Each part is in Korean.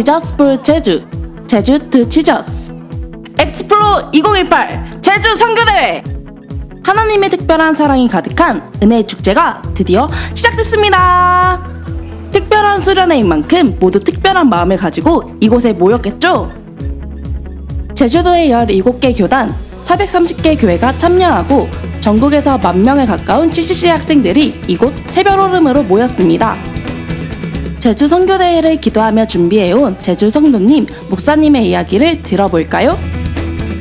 Jesusful 제주 제주 to Jesus Explo 2018 제주 선교대회 하나님의 특별한 사랑이 가득한 은혜의 축제가 드디어 시작됐습니다. 특별한 수련회인 만큼 모두 특별한 마음을 가지고 이곳에 모였겠죠? 제주도의 17개 교단 430개 교회가 참여하고 전국에서 만 명에 가까운 CCC 학생들이 이곳 새별오름으로 모였습니다. 제주 선교대회를 기도하며 준비해온 제주 성도님, 목사님의 이야기를 들어볼까요?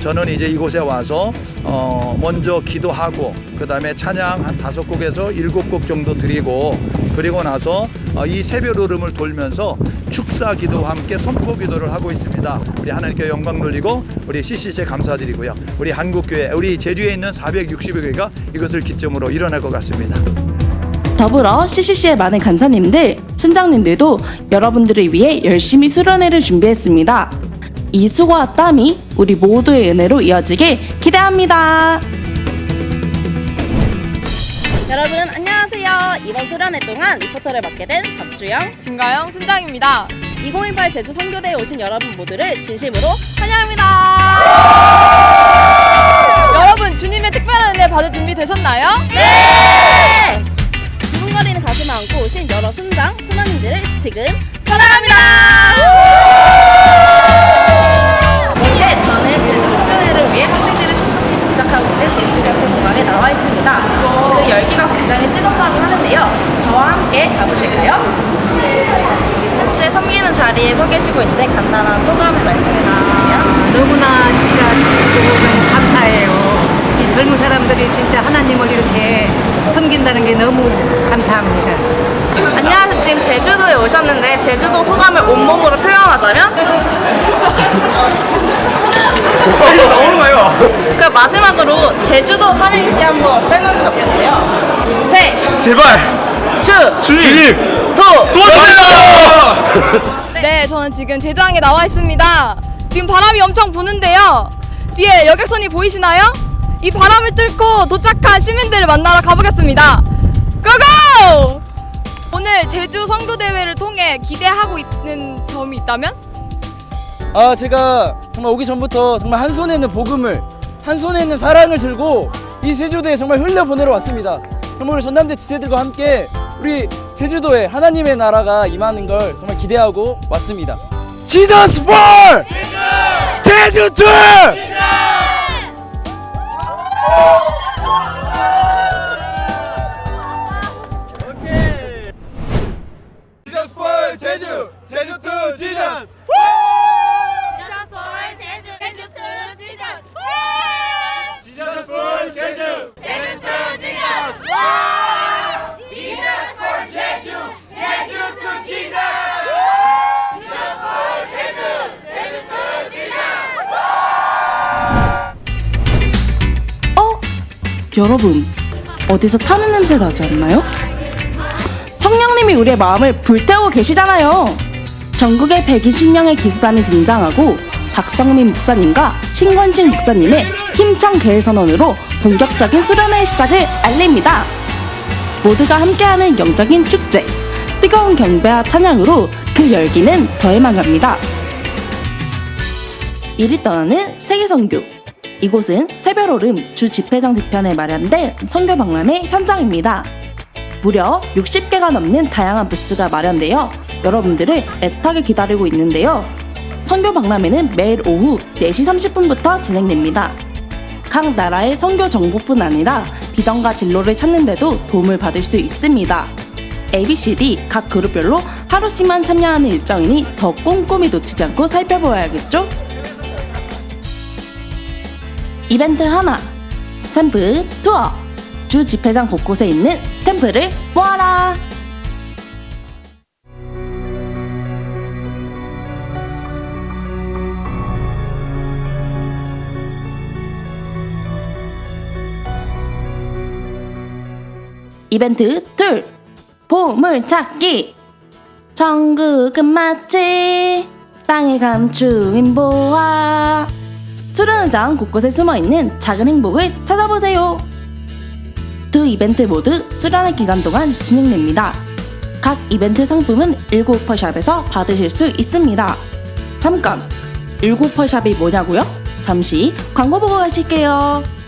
저는 이제 이곳에 와서 어 먼저 기도하고 그 다음에 찬양 한 다섯 곡에서 일곱 곡 정도 드리고 그리고 나서 어, 이 새벽 오름을 돌면서 축사 기도와 함께 선포 기도를 하고 있습니다. 우리 하나님께 영광 돌리고 우리 CCC 감사드리고요. 우리 한국교회 우리 제주에 있는 460여 교회가 이것을 기점으로 일어날 것 같습니다. 더불어 CCC의 많은 간사님들, 순장님들도 여러분들을 위해 열심히 수련회를 준비했습니다. 이 수고와 땀이 우리 모두의 은혜로 이어지길 기대합니다. 여러분 안녕하세요. 이번 수련회 동안 리포터를 맡게 된 박주영, 김가영 순장입니다. 2018 제주 선교대에 오신 여러분 모두를 진심으로 환영합니다. 여러분 주님의 특별한 은혜 받을 준비 되셨나요? 네! 가슴 안고 오신 여러 순장, 순원님들을 지금 사랑합니다. 이제 저는 제주 선교회를 위해 학생들을 신속히 도착하고 있는 제주대학교 공항에 나와 있습니다. 그 열기가 굉장히 뜨겁다고 하는데요. 저와 함께 가보실까요? 현재 섬기는 자리에 서 계시고 있는데 간단한 소감을 말씀해 주시면요. 너무나 진짜 조금 감사해요. 이 젊은 사람들이 진짜 하나님을 이렇게 섬긴다는 게 너무 감사합니다. 안녕하세요. 지금 제주도에 오셨는데 제주도 소감을 온몸으로 표현하자면? 나오는 거예요. 그 마지막으로 제주도 삼행시 한번 빼놓을 수 없겠는데요. 제, 제발 주, 주님 도, 도와주세요. 네, 저는 지금 제주항에 나와 있습니다. 지금 바람이 엄청 부는데요. 뒤에 여객선이 보이시나요? 이 바람을 뚫고 도착한 시민들을 만나러 가보겠습니다. 고고! 오늘 제주 선교대회를 통해 기대하고 있는 점이 있다면? 아 제가 정말 오기 전부터 정말 한 손에 있는 복음을 한 손에 있는 사랑을 들고 이 제주도에 정말 흘려 보내러 왔습니다. 정말 우리 전남대 지체들과 함께 우리 제주도에 하나님의 나라가 임하는 걸 정말 기대하고 왔습니다. 지저스 볼 제주도 지 여러분, 어디서 타는 냄새 나지 않나요? 성령님이 우리의 마음을 불태우고 계시잖아요. 전국에 120명의 기수단이 등장하고 박성민 목사님과 신권식 목사님의 힘찬 계획 선언으로 본격적인 수련회 시작을 알립니다. 모두가 함께하는 영적인 축제, 뜨거운 경배와 찬양으로 그 열기는 더해만 갑니다. 미리 떠나는 세계 선교. 이곳은 새별오름 주 집회장 뒤편에 마련된 선교 박람회 현장입니다. 무려 60개가 넘는 다양한 부스가 마련되어 여러분들을 애타게 기다리고 있는데요. 선교 박람회는 매일 오후 4시 30분부터 진행됩니다. 각 나라의 선교 정보뿐 아니라 비전과 진로를 찾는 데도 도움을 받을 수 있습니다. ABCD 각 그룹별로 하루씩만 참여하는 일정이니 더 꼼꼼히 놓치지 않고 살펴보아야겠죠? 이벤트 하나. 스탬프 투어. 주 집회장 곳곳에 있는 스탬프를 모아라. 이벤트 둘. 보물 찾기. 천국은 마치 땅에 감추인 보화 수련회장 곳곳에 숨어있는 작은 행복을 찾아보세요. 두 이벤트 모두 수련회 기간 동안 진행됩니다. 각 이벤트 상품은 19슈퍼샵에서 받으실 수 있습니다. 잠깐! 198샵이 뭐냐고요? 잠시 광고 보고 가실게요.